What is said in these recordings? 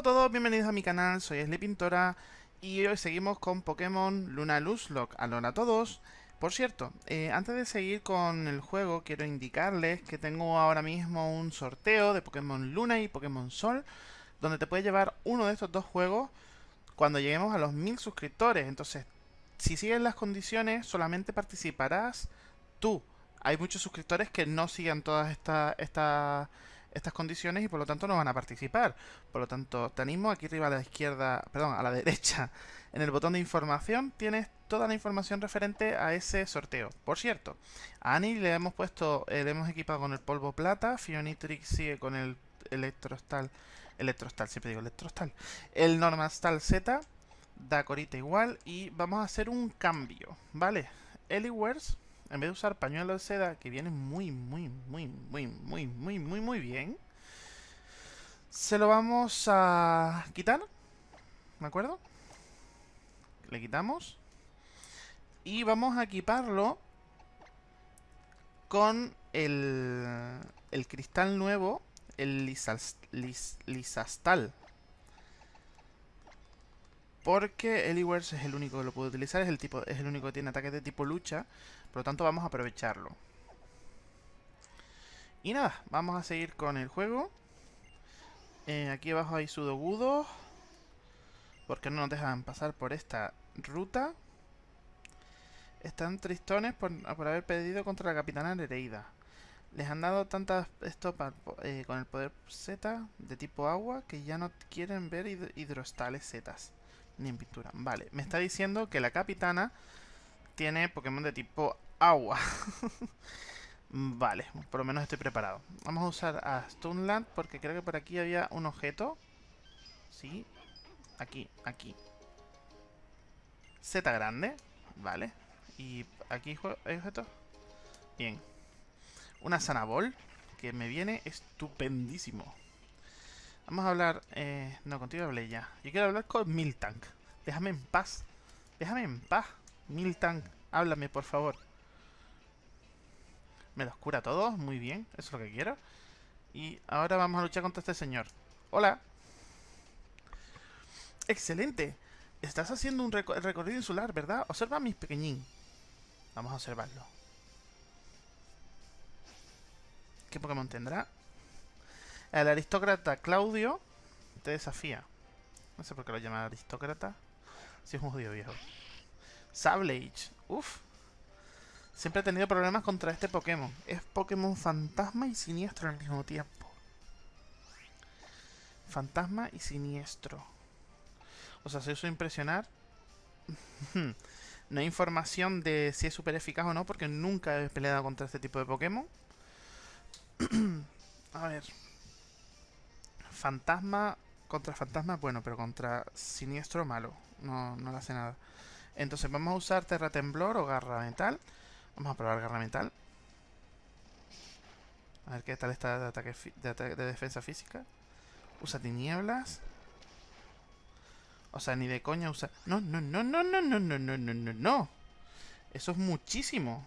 A todos, bienvenidos a mi canal, soy Pintora y hoy seguimos con Pokémon Luna Luzlock. Hola a todos. Por cierto, eh, antes de seguir con el juego, quiero indicarles que tengo ahora mismo un sorteo de Pokémon Luna y Pokémon Sol, donde te puedes llevar uno de estos dos juegos cuando lleguemos a los mil suscriptores. Entonces, si sigues las condiciones, solamente participarás tú. Hay muchos suscriptores que no sigan todas estas... Esta, estas condiciones y por lo tanto no van a participar. Por lo tanto, te aquí arriba a la izquierda, perdón, a la derecha, en el botón de información tienes toda la información referente a ese sorteo. Por cierto, a Annie le hemos puesto, eh, le hemos equipado con el polvo plata, Fionitrix sigue con el Electrostal, Electrostal, siempre digo Electrostal, el Normastal Z, da corita igual y vamos a hacer un cambio, ¿vale? Eliwers en vez de usar pañuelo de seda, que viene muy, muy, muy, muy, muy, muy, muy, muy bien, se lo vamos a quitar, ¿de acuerdo? Le quitamos. Y vamos a equiparlo con el, el cristal nuevo, el lisastal. Porque Eliwers es el único que lo puede utilizar, es el, tipo, es el único que tiene ataques de tipo lucha. Por lo tanto, vamos a aprovecharlo. Y nada, vamos a seguir con el juego. Eh, aquí abajo hay sudogudos. Porque no nos dejan pasar por esta ruta. Están tristones por, haber pedido contra la capitana Nereida. Les han dado tantas estopas eh, con el poder Z de tipo agua que ya no quieren ver hidrostales Z ni en pintura. Vale, me está diciendo que la capitana tiene Pokémon de tipo agua. vale, por lo menos estoy preparado. Vamos a usar a Stoneland porque creo que por aquí había un objeto. Sí, aquí, aquí. Z grande, vale. Y aquí hay objeto. Bien. Una Sanabol que me viene estupendísimo. Vamos a hablar... Eh, no, contigo hablé ya. Yo quiero hablar con Miltank. Déjame en paz. Déjame en paz. Miltank, háblame, por favor. Me los cura todos. Muy bien. Eso es lo que quiero. Y ahora vamos a luchar contra este señor. Hola. Excelente. Estás haciendo un recorrido insular, ¿verdad? Observa a mis pequeñín. Vamos a observarlo. ¿Qué Pokémon tendrá? El aristócrata Claudio te desafía. No sé por qué lo llama aristócrata. Si es un judío viejo. Sablage. Uf. Siempre he tenido problemas contra este Pokémon. Es Pokémon fantasma y siniestro al mismo tiempo. Fantasma y siniestro. O sea, se hizo impresionar. no hay información de si es súper eficaz o no, porque nunca he peleado contra este tipo de Pokémon. A ver. Fantasma contra fantasma, bueno, pero contra siniestro malo. No, no le hace nada. Entonces vamos a usar Terra Temblor o Garra Metal. Vamos a probar Garra Metal. A ver qué tal está de, ataque, de, defensa física. Usa tinieblas. O sea, ni de coña usa... No, no, no, no, no, no, no, no, no, no, no. Eso es muchísimo.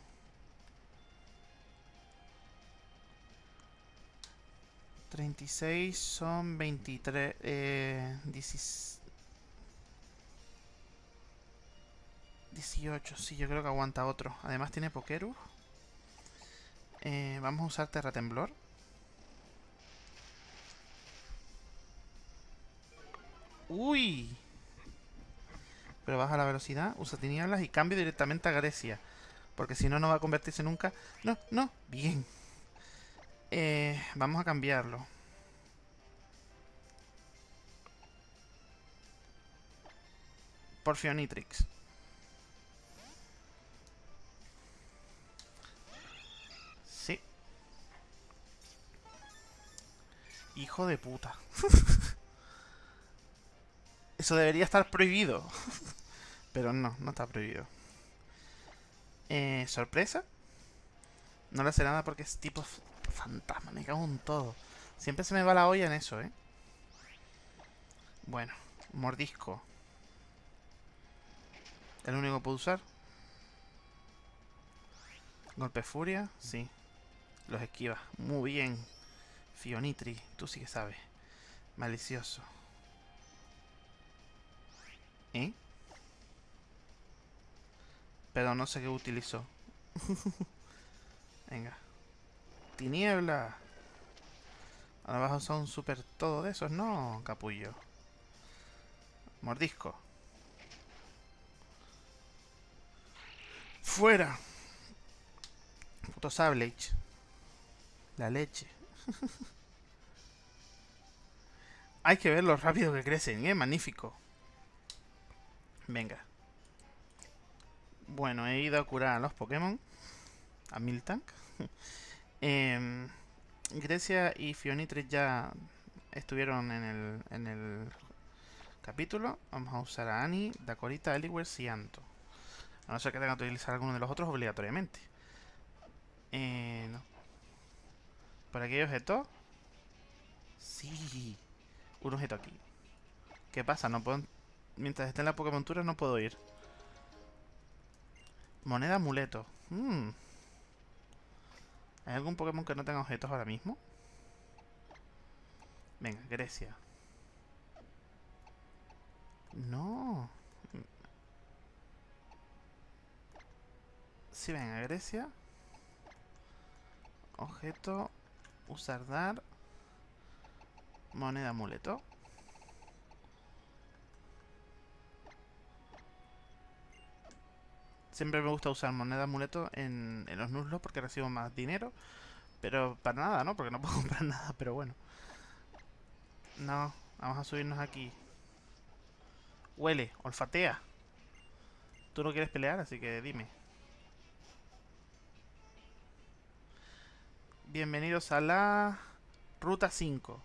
36 son 23... Eh, 18, sí, yo creo que aguanta otro. Además tiene Pokerus. Eh, vamos a usar Terra Temblor. ¡Uy! Pero baja la velocidad, usa tinieblas y cambio directamente a Grecia. Porque si no, no va a convertirse nunca... No, no, bien. Eh, vamos a cambiarlo. Porfionitrix. Hijo de puta. Eso debería estar prohibido. Pero no, no está prohibido. Eh, ¿Sorpresa? No le hace nada porque es tipo fantasma, me cago en todo. Siempre se me va la olla en eso, ¿eh? Bueno, mordisco. ¿El único que puedo usar? Golpe furia, sí. Los esquivas. Muy bien. Fionitri, tú sí que sabes. Malicioso. ¿Eh? Pero no sé qué utilizó. Venga. Tiniebla. Ahora vas a usar super todo de esos, ¿no, capullo? Mordisco. ¡Fuera! Puto Sablage. La leche. Hay que ver lo rápido que crecen, ¿eh? Magnífico. Venga. Bueno, he ido a curar a los Pokémon. A Miltank. eh, Grecia y Fionitres ya estuvieron en el, en el capítulo. Vamos a usar a Annie, Dakorita, Eliware y Anto. A no ser que tenga que utilizar alguno de los otros obligatoriamente. Eh, no. ¿Por aquí hay objeto? Sí. Un objeto aquí. ¿Qué pasa? No puedo... Mientras esté en la Pokémon Tour no puedo ir. Moneda amuleto. Hmm. ¿Hay algún Pokémon que no tenga objetos ahora mismo? Venga, Grecia. No. Sí, venga, Grecia. Objeto. Usar dar. Moneda amuleto. Siempre me gusta usar moneda amuleto en, en los nuzlos porque recibo más dinero. Pero para nada, ¿no? Porque no puedo comprar nada, pero bueno. No, vamos a subirnos aquí. Huele, olfatea. Tú no quieres pelear, así que dime. Bienvenidos a la ruta 5.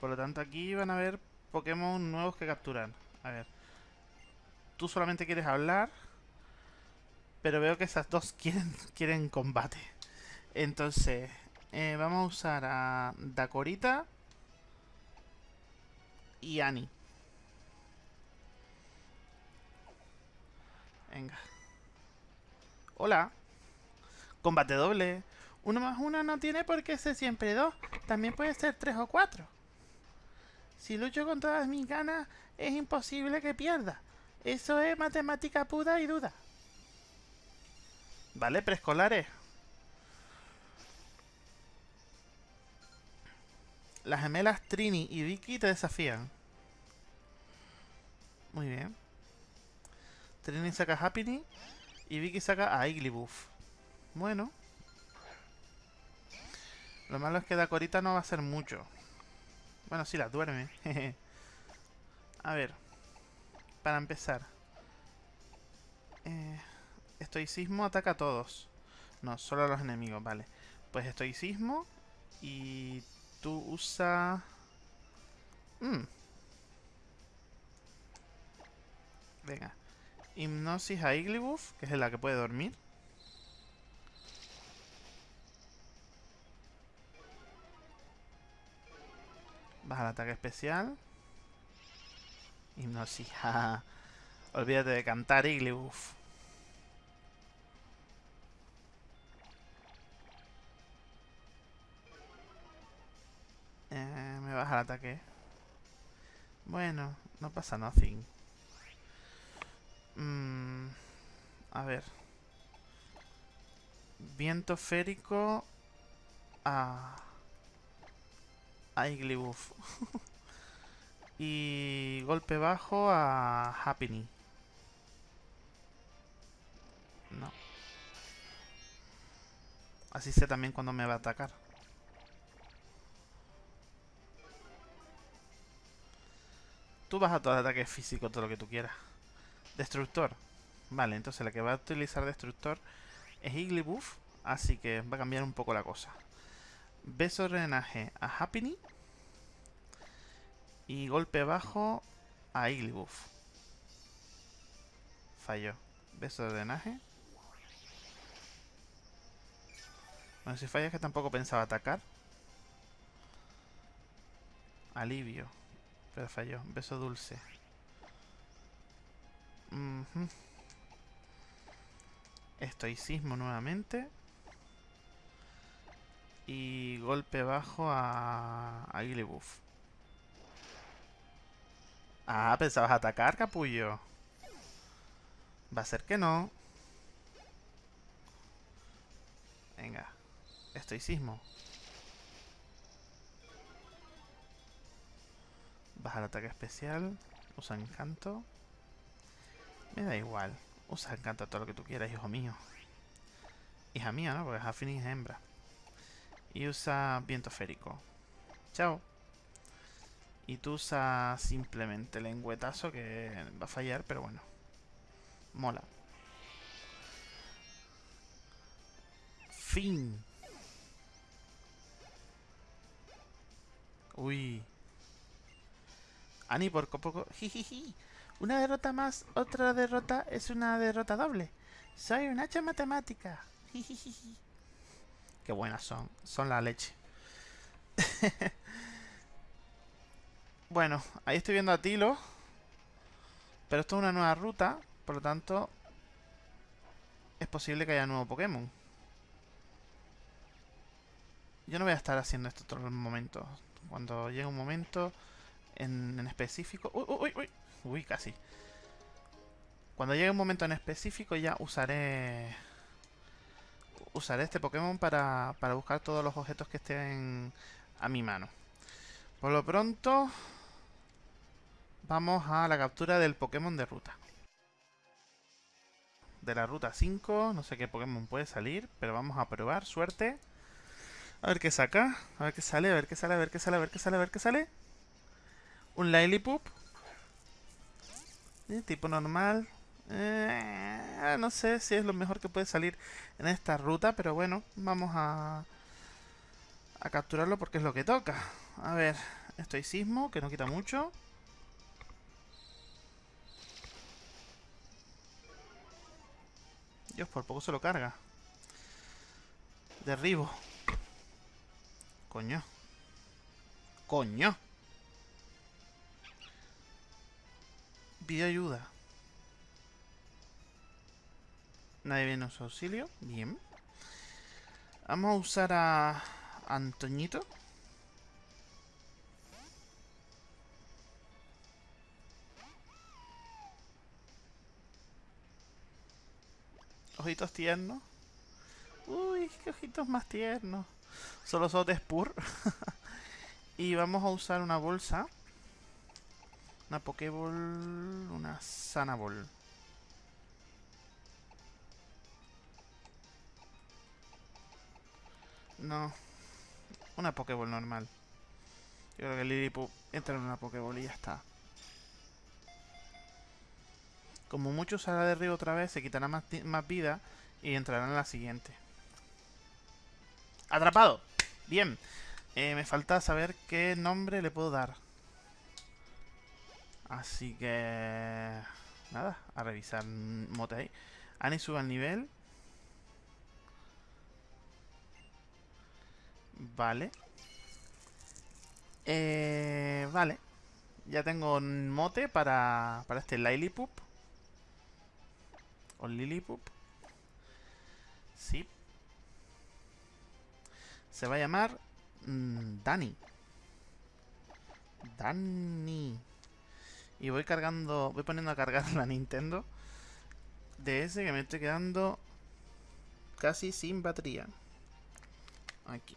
Por lo tanto, aquí van a haber Pokémon nuevos que capturar. A ver. Tú solamente quieres hablar. Pero veo que esas dos quieren, quieren combate. Entonces, eh, vamos a usar a Dakorita y Annie. Venga. Hola. Combate doble. Uno más uno no tiene por qué ser siempre dos. También puede ser tres o cuatro. Si lucho con todas mis ganas, es imposible que pierda. Eso es matemática pura y duda. Vale, preescolares. Las gemelas Trini y Vicky te desafían. Muy bien. Trini saca Happiny y Vicky saca a Igglybuff. Bueno. Lo malo es que Dakorita no va a ser mucho. Bueno, sí, la duerme. a ver. Para empezar. Eh... Estoicismo ataca a todos. No, solo a los enemigos, vale. Pues estoicismo y tú usa... Mm. Venga. Hipnosis a Igglybuff, que es la que puede dormir. Baja el ataque especial. Hipnosis. Olvídate de cantar Igglybuff. Eh, me baja el ataque. Bueno, no pasa nothing. Mm, a ver. Viento férico a... A Igglybuff. y golpe bajo a Happiny. No. Así sé también cuando me va a atacar. Tú vas a todo ataque físico, todo lo que tú quieras. Destructor. Vale, entonces la que va a utilizar Destructor es Igglybuff. Así que va a cambiar un poco la cosa. Beso drenaje a Happiny. Y golpe bajo a Igglybuff. Falló. Beso drenaje. Bueno, si falla es que tampoco pensaba atacar. Alivio. Pero falló. Beso dulce. Estoicismo nuevamente. Y golpe bajo a, a Ah, pensabas atacar, capullo. Va a ser que no. Venga. Estoicismo. Baja el ataque especial. Usa encanto. Me da igual. Usa encanto todo lo que tú quieras, hijo mío. Hija mía, ¿no? Porque Hafni es hembra. Y usa viento férico. Chao. Y tú usas simplemente lengüetazo que va a fallar, pero bueno. Mola. Fin. Uy. Ani por poco... Jijiji. Una derrota más, otra derrota es una derrota doble. Soy un hacha matemática. Jijiji. Qué buenas son. Son la leche. bueno, ahí estoy viendo a Tilo. Pero esto es una nueva ruta. Por lo tanto, es posible que haya nuevo Pokémon. Yo no voy a estar haciendo esto todo el momento. Cuando llegue un momento en, específico... ¡Uy, uy, uy! Uy, casi. Cuando llegue un momento en específico ya usaré... Usaré este Pokémon para, para buscar todos los objetos que estén a mi mano. Por lo pronto... Vamos a la captura del Pokémon de ruta. De la ruta 5, no sé qué Pokémon puede salir, pero vamos a probar, suerte. A ver qué saca, a ver qué sale, a ver qué sale, a ver qué sale, a ver qué sale, a ver qué sale. Un Lillipup. Eh, tipo normal. Eh, no sé si es lo mejor que puede salir en esta ruta, pero bueno, vamos a, a capturarlo porque es lo que toca. A ver, estoicismo, que no quita mucho. Dios, por poco se lo carga. Derribo. Coño. Coño. Pide ayuda. Nadie viene a su auxilio. Bien. Vamos a usar a Antoñito. Ojitos tiernos. Uy, qué ojitos más tiernos. Solo son de Spur. y vamos a usar una bolsa. Una Pokéball. Una Sanaball. No. Una Pokéball normal. Yo creo que Lillipup entra en una Pokéball y ya está. Como mucho usará de río otra vez, se quitará más, más vida y entrará en la siguiente. ¡Atrapado! Bien. Eh, me falta saber qué nombre le puedo dar. Así que... Nada, a revisar mote ahí. Ani sube al nivel. Vale. Eh, vale. Ya tengo un mote para, para este Lillipup. O Lillipup. Sí. Se va a llamar mmm, Dani. Dani. Y voy cargando, voy poniendo a cargar la Nintendo DS que me estoy quedando casi sin batería. Aquí,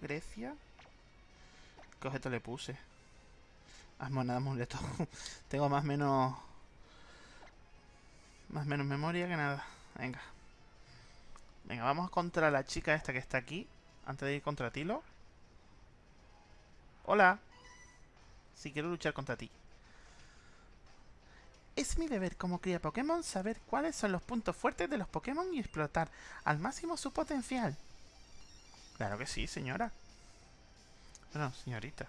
Grecia. ¿Qué objeto le puse? Ah, moneda amuleto. Tengo más menos... Más menos memoria que nada. Venga. Venga, vamos contra la chica esta que está aquí. Antes de ir contra Tilo. Hola. Si quiero luchar contra ti. Es mi deber como cría Pokémon saber cuáles son los puntos fuertes de los Pokémon y explotar al máximo su potencial. Claro que sí, señora. Bueno, señorita.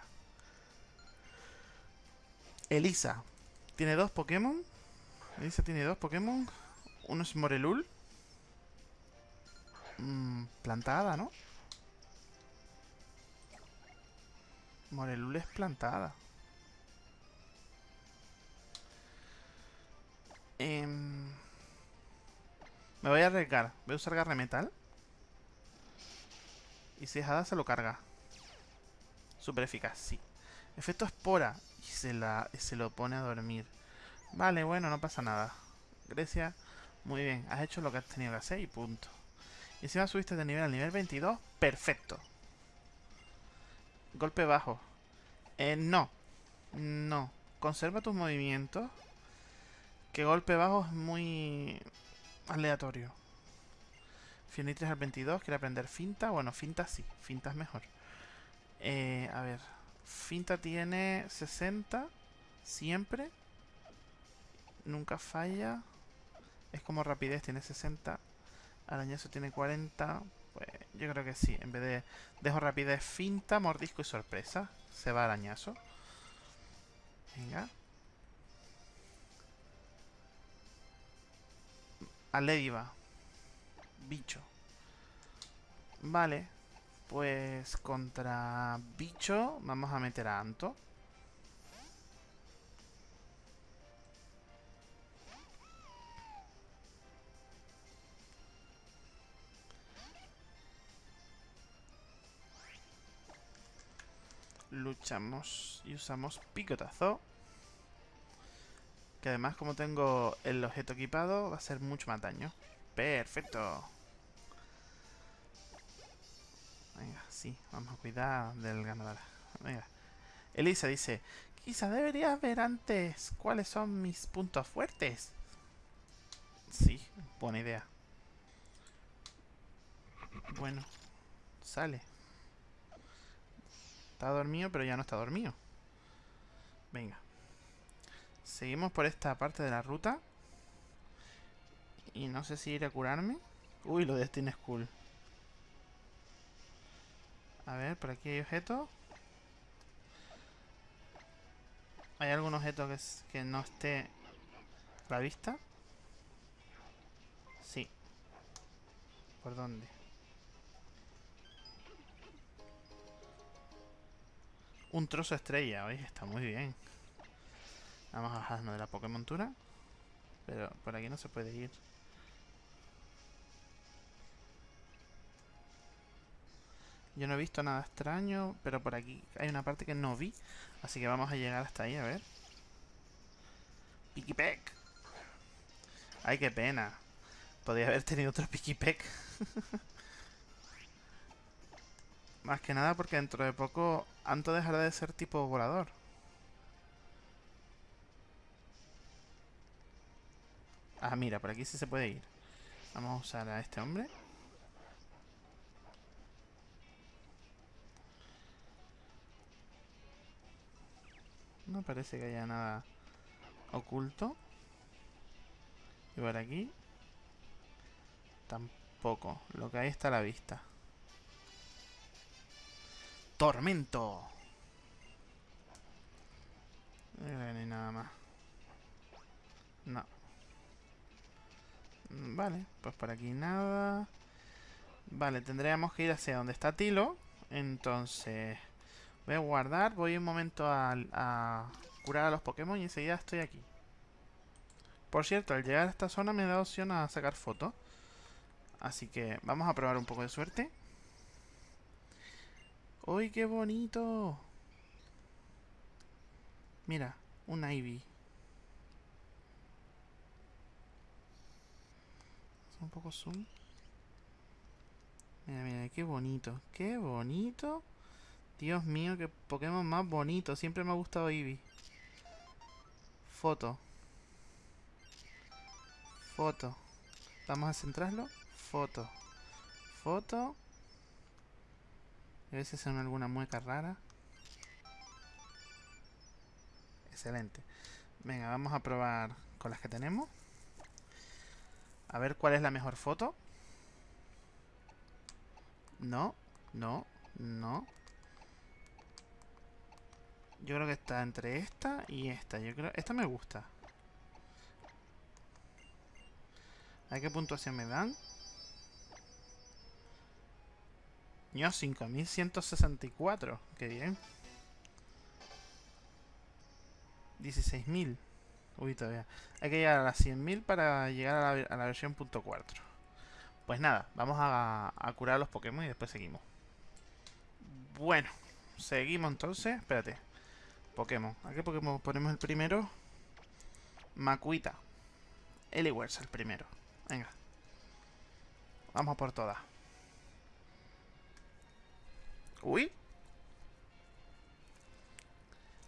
Elisa. Tiene dos Pokémon. Elisa tiene dos Pokémon. Uno es Morelul. Mm, plantada, ¿no? Morelul es plantada. Em, me voy a arriesgar. Voy a usar garre metal. Y si es hada se lo carga. Super eficaz, sí. Efecto espora. Y se, la, se lo pone a dormir. Vale, bueno, no pasa nada. Grecia, muy bien. Has hecho lo que has tenido que hacer y punto. Y encima subiste de nivel al nivel 22. Perfecto. Golpe bajo. Eh, no. No. Conserva tus movimientos. Que golpe bajo es muy aleatorio. Fionitres al 22. Quiere aprender finta. Bueno, finta sí. Finta es mejor. Eh, a ver. Finta tiene 60. Siempre. Nunca falla. Es como rapidez. Tiene 60. Arañazo tiene 40. Pues yo creo que sí. En vez de dejo rapidez, finta, mordisco y sorpresa. Se va arañazo. Venga. va Bicho. Vale. Pues contra bicho vamos a meter a Anto. Luchamos y usamos picotazo. Que además como tengo el objeto equipado va a ser mucho más daño. Perfecto. Vamos a cuidar del ganador. Elisa dice, quizá deberías ver antes cuáles son mis puntos fuertes. Sí, buena idea. Bueno, sale. Está dormido, pero ya no está dormido. Venga. Seguimos por esta parte de la ruta. Y no sé si ir a curarme. Uy, lo de Steam School. A ver, por aquí hay objetos. ¿Hay algún objeto que, que no esté a la vista? Sí. ¿Por dónde? Un trozo estrella, oye, está muy bien. Vamos a bajarnos de la Pokémontura. Pero por aquí no se puede ir. Yo no he visto nada extraño, pero por aquí hay una parte que no vi. Así que vamos a llegar hasta ahí, a ver. Pikipek. Ay, qué pena. Podría haber tenido otro Pikipek. Más que nada porque dentro de poco Anto dejará de ser tipo volador. Ah, mira, por aquí sí se puede ir. Vamos a usar a este hombre. No parece que haya nada oculto. Y por aquí. Tampoco. Lo que hay está a la vista. Tormento. No hay nada más. No. Mm, vale, pues por aquí nada. Vale, tendríamos que ir hacia donde está Tilo. Entonces, voy a guardar. Voy un momento a, curar a los Pokémon y enseguida estoy aquí. Por cierto, al llegar a esta zona me da opción a sacar fotos. Así que vamos a probar un poco de suerte. ¡Uy, qué bonito! Mira, un Ivy. Un poco zoom. Mira, mira, qué bonito. Qué bonito. Dios mío, qué Pokémon más bonito. Siempre me ha gustado Eevee. Foto. Foto. Vamos a centrarlo. Foto. Foto. A veces son alguna mueca rara. Excelente. Venga, vamos a probar con las que tenemos. A ver cuál es la mejor foto. No, no, no. Yo creo que está entre esta y esta. Yo creo esta me gusta. ¿A qué puntuación me dan? Yo 5164. Qué bien. 16.000. Uy, todavía. Hay que llegar a las 100.000 para llegar a la, versión punto .4. Pues nada, vamos a, a curar a los Pokémon y después seguimos. Bueno, seguimos entonces. Espérate. Pokémon. ¿A qué Pokémon ponemos el primero? Makuita. Eliwers el primero. Venga. Vamos por todas. Uy.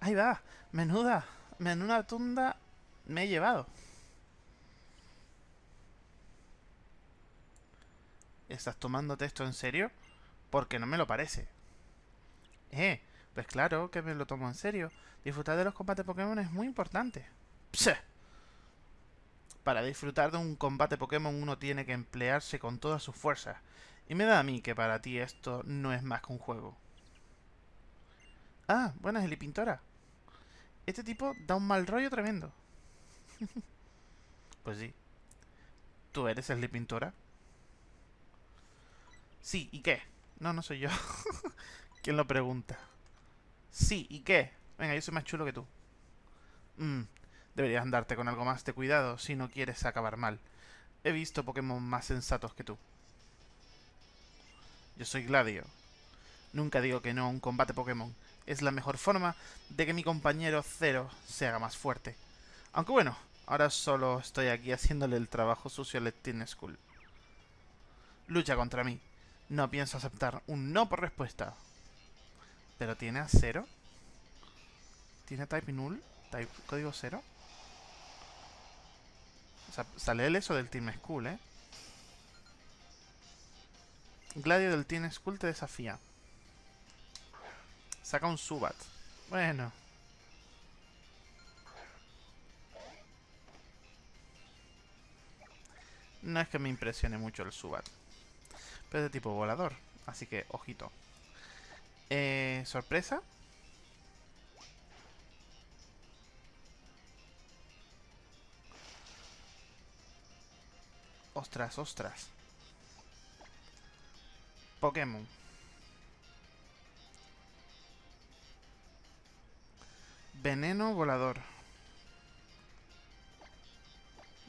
Ahí va. Menuda. Menuda tunda me he llevado. ¿Estás tomándote esto en serio? Porque no me lo parece. Eh, pues claro que me lo tomo en serio. Disfrutar de los combates Pokémon es muy importante. Para disfrutar de un combate Pokémon uno tiene que emplearse con todas sus fuerzas. Y me da a mí que para ti esto no es más que un juego. Ah, buenas, Eli Pintora. Este tipo da un mal rollo tremendo. pues sí. ¿Tú eres el Pintora? Sí, ¿y qué? No, no soy yo. ¿Quién lo pregunta? Sí, ¿y qué? Venga, yo soy más chulo que tú. Mmm, deberías andarte con algo más de cuidado si no quieres acabar mal. He visto Pokémon más sensatos que tú. Yo soy Gladio. Nunca digo que no a un combate Pokémon. Es la mejor forma de que mi compañero Zero se haga más fuerte. Aunque bueno, ahora solo estoy aquí haciéndole el trabajo sucio al Teen School. Lucha contra mí. No pienso aceptar un no por respuesta. ¿Pero tiene a cero? ¿Tiene type null? ¿Type código cero? O sea, sale el eso del Team School, ¿eh? Gladio del Team School te desafía. Saca un Subat. Bueno. No es que me impresione mucho el Subat. Pero es de tipo volador. Así que, ojito. Eh, ¿Sorpresa? Ostras, ostras. Pokémon. Veneno volador.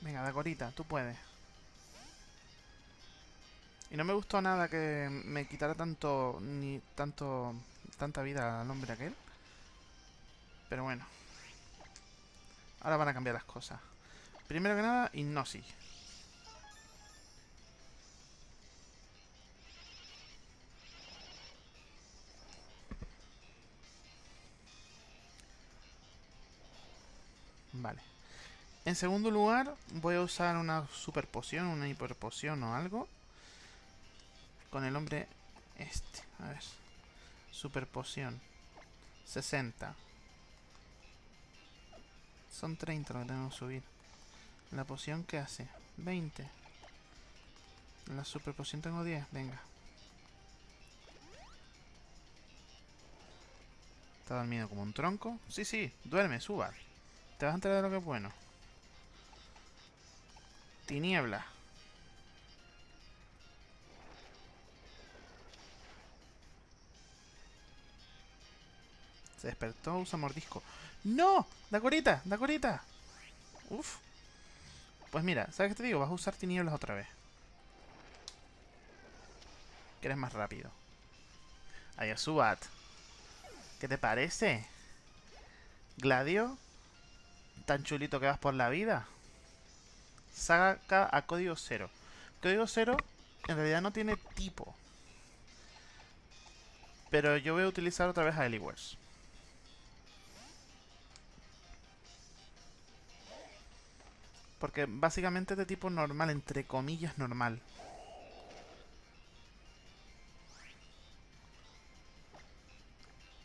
Venga, Dagorita, tú puedes. Y no me gustó nada que me quitara tanto, ni tanto, tanta vida al hombre aquel. Pero bueno. Ahora van a cambiar las cosas. Primero que nada, Hipnosis. Vale. En segundo lugar, voy a usar una super poción, una hiper poción o algo. Con el hombre este. A ver. Super poción. 60. Son 30 lo que tenemos que subir. La poción, ¿qué hace? 20. La super poción tengo 10. Venga. Está dormido como un tronco. Sí, sí. Duerme, suba. Te vas a enterar de lo que es bueno. Tiniebla. Despertó, usa mordisco. ¡No! ¡Dacorita! ¡Dacorita! Uf. Pues mira, ¿sabes qué te digo? Vas a usar tinieblas otra vez. Que eres más rápido. Ayasubat. ¿Qué te parece? Gladio tan chulito que vas por la vida. Saca a código cero. Código cero en realidad no tiene tipo. Pero yo voy a utilizar otra vez a Eliwers. Porque básicamente es de tipo normal, entre comillas normal.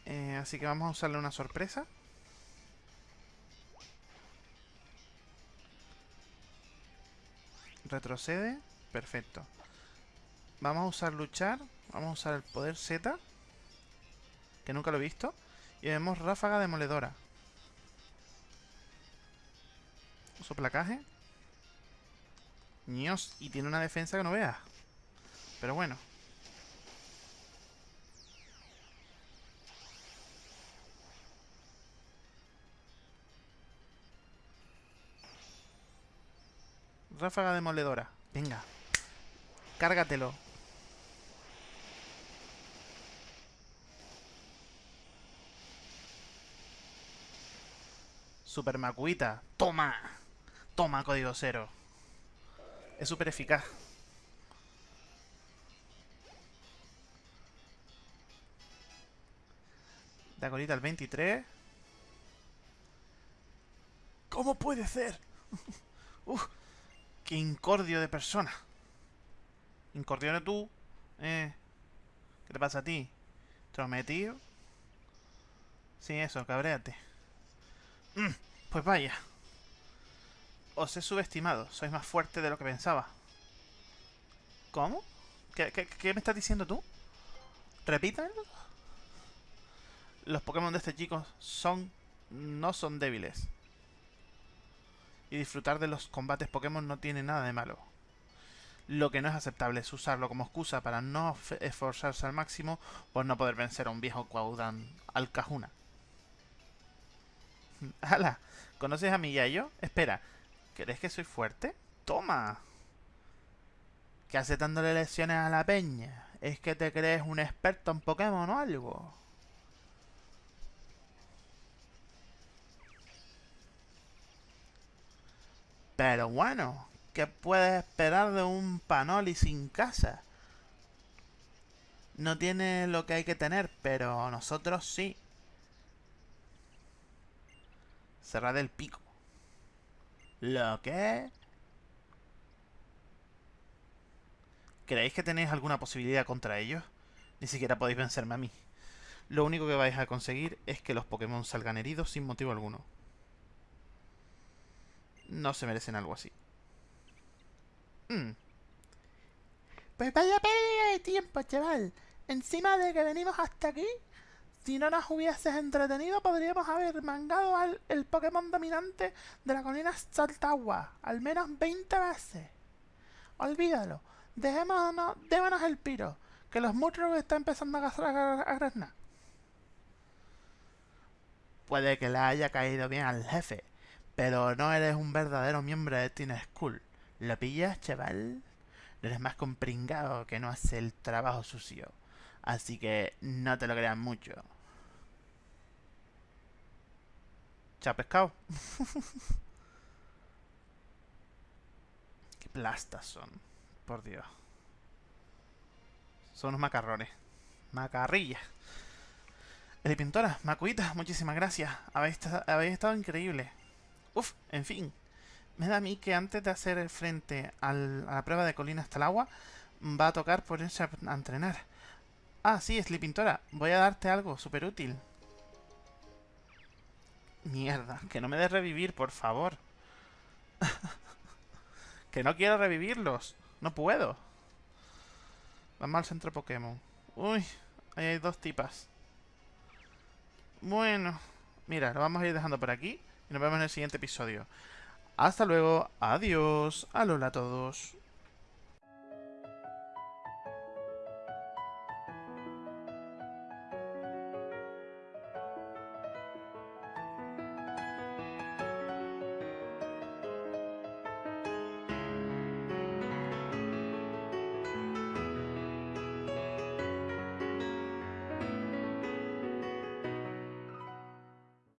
Eh, así que vamos a usarle una sorpresa. Retrocede. Perfecto. Vamos a usar luchar. Vamos a usar el poder Z. Que nunca lo he visto. Y vemos ráfaga demoledora. Uso placaje. Dios, y tiene una defensa que no veas. Pero bueno. Ráfaga demoledora. Venga. Cárgatelo. Super Macuita. Toma. Toma, código cero. Es súper eficaz. Dagonita al 23. ¿Cómo puede ser? Uf, qué incordio de persona. Incordio de tú. Eh. ¿Qué te pasa a ti? ¿Trometido? Sí, eso, cabréate. Mm, pues vaya. Os he subestimado. Sois más fuerte de lo que pensaba. ¿Cómo? ¿Qué, me estás diciendo tú? Repítanlo. Los Pokémon de este chico son... no son débiles. Y disfrutar de los combates Pokémon no tiene nada de malo. Lo que no es aceptable es usarlo como excusa para no esforzarse al máximo por no poder vencer a un viejo Quaudan Alcajuna. ¡Hala! ¿Conoces a mi Yayo? Espera, ¿crees que soy fuerte? ¡Toma! ¿Qué hace dándole lecciones a la peña? ¿Es que te crees un experto en Pokémon o algo? Pero bueno, ¿qué puedes esperar de un Panoli sin casa? No tiene lo que hay que tener, pero nosotros sí. Cerrad el pico. ¿Lo qué? ¿Creéis que tenéis alguna posibilidad contra ellos? Ni siquiera podéis vencerme a mí. Lo único que vais a conseguir es que los Pokémon salgan heridos sin motivo alguno. No se merecen algo así. Hmm. Pues vaya pérdida de tiempo, chaval. Encima de que venimos hasta aquí, si no nos hubieses entretenido, podríamos haber mangado al el Pokémon dominante de la colina Saltagua al menos 20 veces. Olvídalo. Dejémonos, démonos el piro, que los Mutros están empezando a, a, a Puede que le haya caído bien al jefe, pero no eres un verdadero miembro de Teen School. ¿Lo pillas, chaval? No eres más compringado que no hace el trabajo sucio. Así que no te lo creas mucho. Qué plastas son. Por Dios. Son unos macarrones. Macarrillas. El pintora, Macuita, muchísimas gracias. Habéis, estado increíble. Uf, en fin. Me da a mí que antes de hacer frente a la prueba de colina hasta el agua, va a tocar ponerse a, entrenar. Ah, sí, Pintora. Voy a darte algo súper útil. Mierda, que no me des revivir, por favor. que no quiero revivirlos. No puedo. Vamos al centro Pokémon. Uy, ahí hay dos tipas. Bueno, mira, lo vamos a ir dejando por aquí. Y nos vemos en el siguiente episodio. Hasta luego. Adiós. Alola a todos.